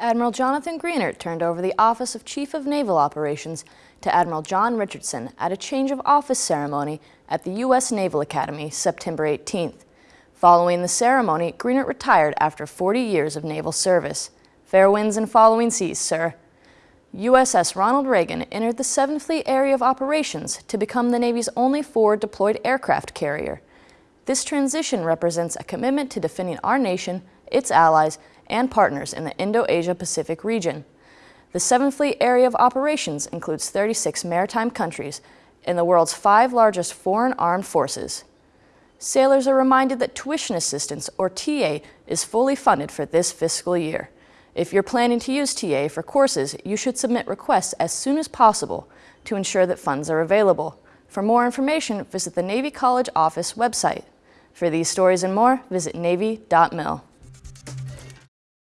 Admiral Jonathan Greenert turned over the Office of Chief of Naval Operations to Admiral John Richardson at a change of office ceremony at the U.S. Naval Academy September 18th. Following the ceremony, Greenert retired after 40 years of naval service. Fair winds and following seas, sir. USS Ronald Reagan entered the 7th Fleet Area of Operations to become the Navy's only forward deployed aircraft carrier. This transition represents a commitment to defending our nation, its allies, and partners in the Indo-Asia-Pacific region. The 7th Fleet Area of Operations includes 36 maritime countries and the world's five largest foreign armed forces. Sailors are reminded that tuition assistance, or TA, is fully funded for this fiscal year. If you're planning to use TA for courses, you should submit requests as soon as possible to ensure that funds are available. For more information, visit the Navy College Office website. For these stories and more, visit Navy.mil.